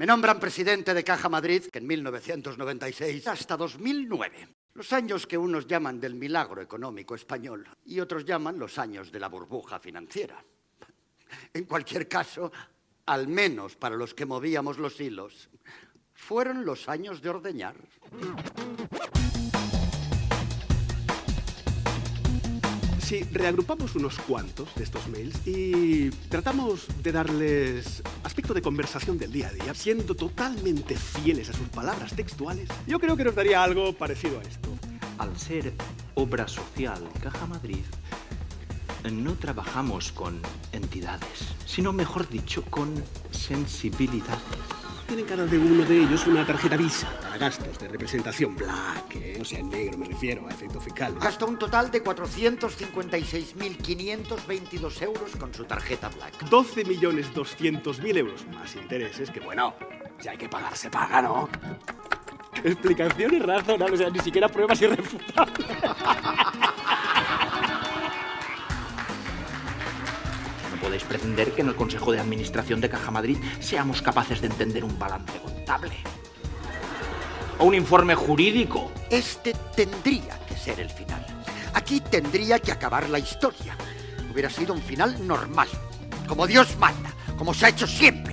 Me nombran presidente de Caja Madrid, que en 1996 hasta 2009. Los años que unos llaman del milagro económico español y otros llaman los años de la burbuja financiera. En cualquier caso, al menos para los que movíamos los hilos, fueron los años de ordeñar. Si reagrupamos unos cuantos de estos mails y tratamos de darles aspecto de conversación del día a día, siendo totalmente fieles a sus palabras textuales, yo creo que nos daría algo parecido a esto. Al ser obra social Caja Madrid, no trabajamos con entidades, sino mejor dicho, con sensibilidades. Tienen cada uno de ellos una tarjeta Visa para gastos de representación black, ¿eh? o sea, en negro me refiero, a efecto fiscal. Gasta un total de 456.522 euros con su tarjeta Black. 12.200.000 euros más intereses, que bueno, si hay que pagar, se paga, ¿no? Explicaciones razonables, o sea, ni siquiera pruebas irrefutables. podéis pretender que en el Consejo de Administración de Caja Madrid seamos capaces de entender un balance contable. O un informe jurídico. Este tendría que ser el final. Aquí tendría que acabar la historia. Hubiera sido un final normal, como Dios manda, como se ha hecho siempre.